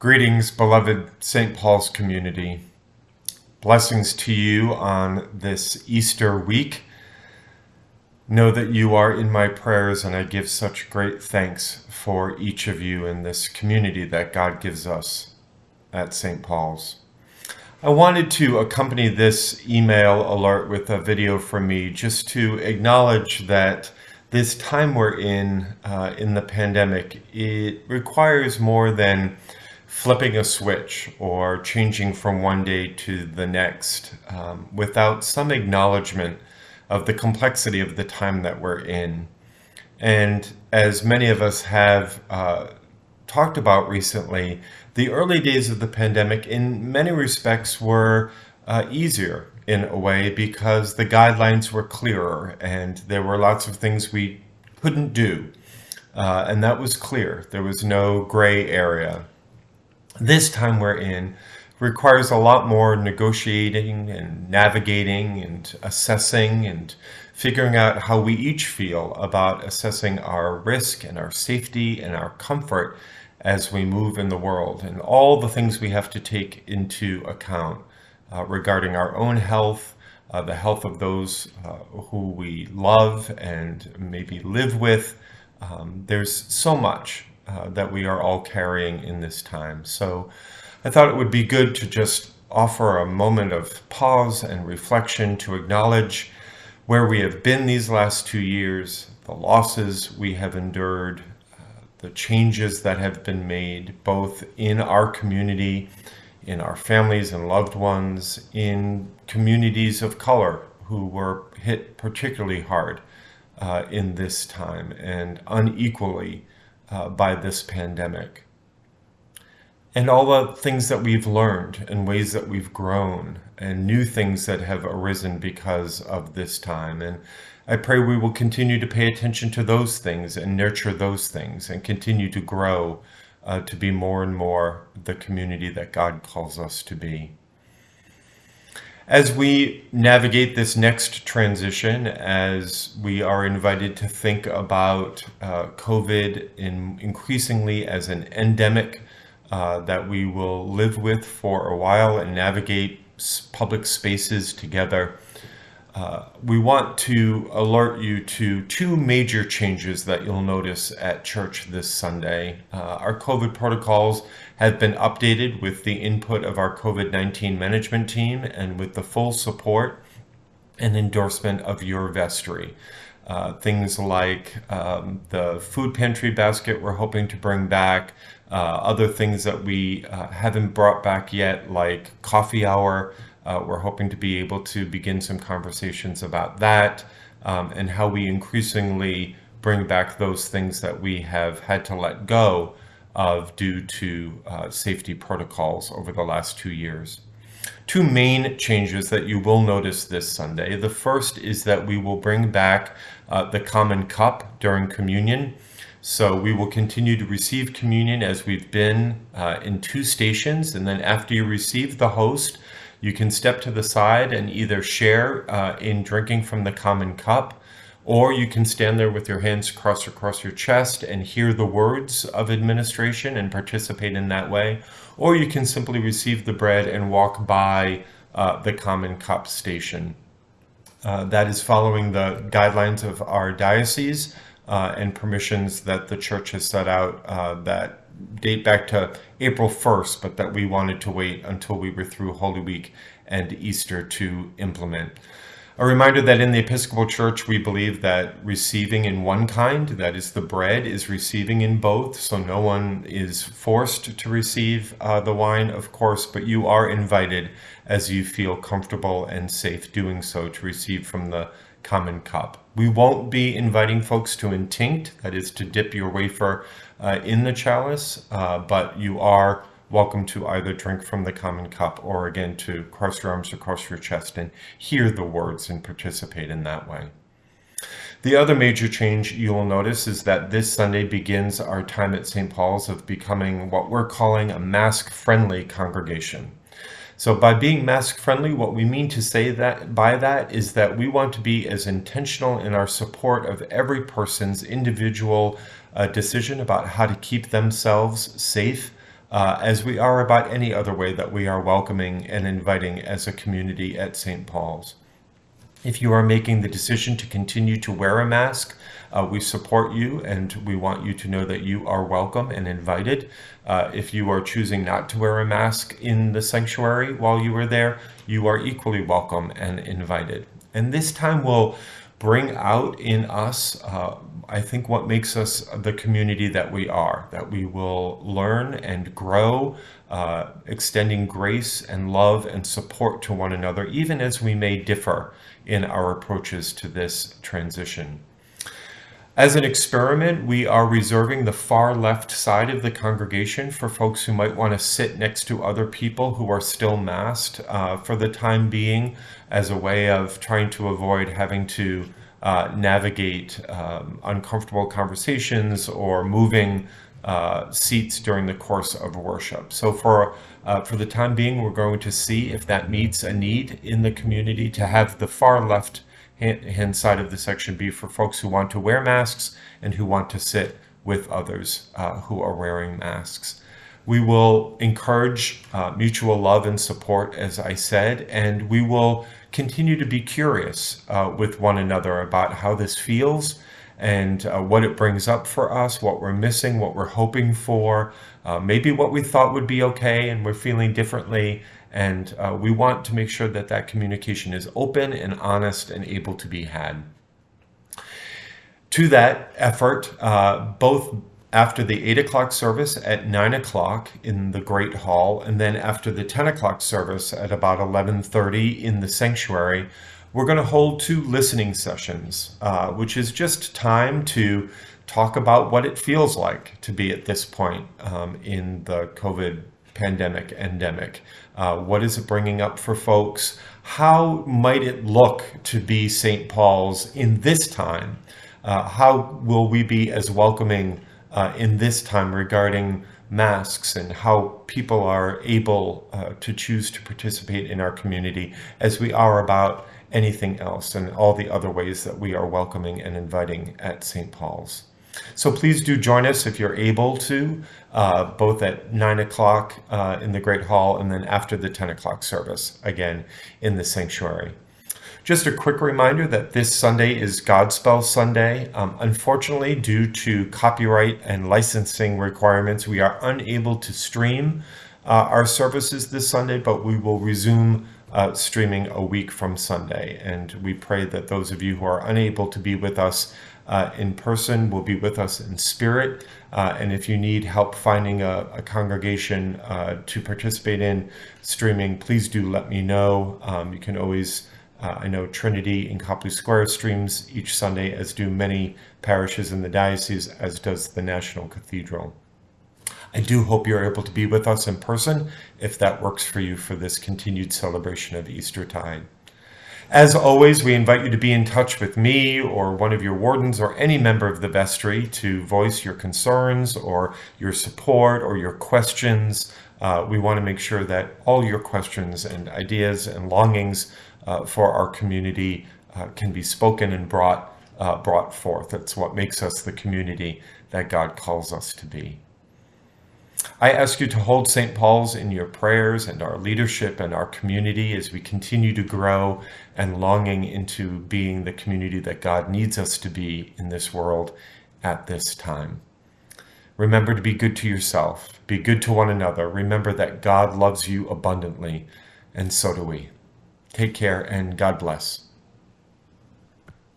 Greetings, beloved St. Paul's community. Blessings to you on this Easter week. Know that you are in my prayers, and I give such great thanks for each of you in this community that God gives us at St. Paul's. I wanted to accompany this email alert with a video from me just to acknowledge that this time we're in, uh, in the pandemic, it requires more than flipping a switch or changing from one day to the next um, without some acknowledgement of the complexity of the time that we're in. And as many of us have uh, talked about recently, the early days of the pandemic in many respects were uh, easier in a way because the guidelines were clearer and there were lots of things we couldn't do. Uh, and that was clear. There was no gray area this time we're in requires a lot more negotiating and navigating and assessing and figuring out how we each feel about assessing our risk and our safety and our comfort as we move in the world and all the things we have to take into account uh, regarding our own health, uh, the health of those uh, who we love and maybe live with. Um, there's so much uh, that we are all carrying in this time. So I thought it would be good to just offer a moment of pause and reflection to acknowledge where we have been these last two years, the losses we have endured, uh, the changes that have been made both in our community, in our families and loved ones, in communities of color who were hit particularly hard uh, in this time and unequally uh, by this pandemic. And all the things that we've learned and ways that we've grown and new things that have arisen because of this time. And I pray we will continue to pay attention to those things and nurture those things and continue to grow uh, to be more and more the community that God calls us to be. As we navigate this next transition, as we are invited to think about uh, COVID in increasingly as an endemic uh, that we will live with for a while and navigate public spaces together, we want to alert you to two major changes that you'll notice at church this Sunday. Uh, our COVID protocols have been updated with the input of our COVID-19 management team and with the full support and endorsement of your vestry. Uh, things like um, the food pantry basket we're hoping to bring back, uh, other things that we uh, haven't brought back yet like coffee hour, uh, we're hoping to be able to begin some conversations about that um, and how we increasingly bring back those things that we have had to let go of due to uh, safety protocols over the last two years. Two main changes that you will notice this Sunday. The first is that we will bring back uh, the common cup during communion. So we will continue to receive communion as we've been uh, in two stations. And then after you receive the host, you can step to the side and either share uh, in drinking from the common cup, or you can stand there with your hands crossed across your chest and hear the words of administration and participate in that way. Or you can simply receive the bread and walk by uh, the common cup station. Uh, that is following the guidelines of our diocese uh, and permissions that the church has set out uh, that date back to April 1st, but that we wanted to wait until we were through Holy Week and Easter to implement. A reminder that in the Episcopal Church, we believe that receiving in one kind, that is the bread, is receiving in both. So no one is forced to receive uh, the wine, of course, but you are invited as you feel comfortable and safe doing so to receive from the common cup. We won't be inviting folks to intinct, that is to dip your wafer uh, in the chalice, uh, but you are welcome to either drink from the common cup or again to cross your arms across your chest and hear the words and participate in that way. The other major change you will notice is that this Sunday begins our time at St. Paul's of becoming what we're calling a mask-friendly congregation. So by being mask friendly, what we mean to say that by that is that we want to be as intentional in our support of every person's individual uh, decision about how to keep themselves safe uh, as we are about any other way that we are welcoming and inviting as a community at St. Paul's. If you are making the decision to continue to wear a mask, uh, we support you and we want you to know that you are welcome and invited. Uh, if you are choosing not to wear a mask in the sanctuary while you are there, you are equally welcome and invited. And this time will bring out in us, uh, I think, what makes us the community that we are, that we will learn and grow, uh, extending grace and love and support to one another, even as we may differ in our approaches to this transition. As an experiment, we are reserving the far left side of the congregation for folks who might want to sit next to other people who are still masked uh, for the time being as a way of trying to avoid having to uh, navigate um, uncomfortable conversations or moving uh, seats during the course of worship. So for uh, for the time being, we're going to see if that meets a need in the community to have the far left hand side of the section B for folks who want to wear masks and who want to sit with others uh, who are wearing masks. We will encourage uh, mutual love and support, as I said, and we will continue to be curious uh, with one another about how this feels and uh, what it brings up for us, what we're missing, what we're hoping for, uh, maybe what we thought would be okay and we're feeling differently, and uh, we want to make sure that that communication is open and honest and able to be had. To that effort, uh, both after the 8 o'clock service at 9 o'clock in the Great Hall, and then after the 10 o'clock service at about 11.30 in the sanctuary, we're going to hold two listening sessions, uh, which is just time to talk about what it feels like to be at this point um, in the COVID pandemic endemic. Uh, what is it bringing up for folks? How might it look to be St. Paul's in this time? Uh, how will we be as welcoming uh, in this time regarding masks and how people are able uh, to choose to participate in our community as we are about anything else and all the other ways that we are welcoming and inviting at St. Paul's. So please do join us if you're able to, uh, both at 9 o'clock uh, in the Great Hall and then after the 10 o'clock service, again, in the sanctuary. Just a quick reminder that this Sunday is Godspell Sunday. Um, unfortunately, due to copyright and licensing requirements, we are unable to stream uh, our services this Sunday, but we will resume uh, streaming a week from Sunday. And we pray that those of you who are unable to be with us uh, in person will be with us in spirit. Uh, and if you need help finding a, a congregation uh, to participate in streaming, please do let me know. Um, you can always, uh, I know Trinity in Copley Square streams each Sunday, as do many parishes in the diocese, as does the National Cathedral. I do hope you're able to be with us in person if that works for you for this continued celebration of Easter Tide. As always, we invite you to be in touch with me or one of your wardens or any member of the vestry to voice your concerns or your support or your questions. Uh, we want to make sure that all your questions and ideas and longings uh, for our community uh, can be spoken and brought, uh, brought forth. That's what makes us the community that God calls us to be. I ask you to hold St. Paul's in your prayers and our leadership and our community as we continue to grow and longing into being the community that God needs us to be in this world at this time. Remember to be good to yourself, be good to one another. Remember that God loves you abundantly, and so do we. Take care and God bless.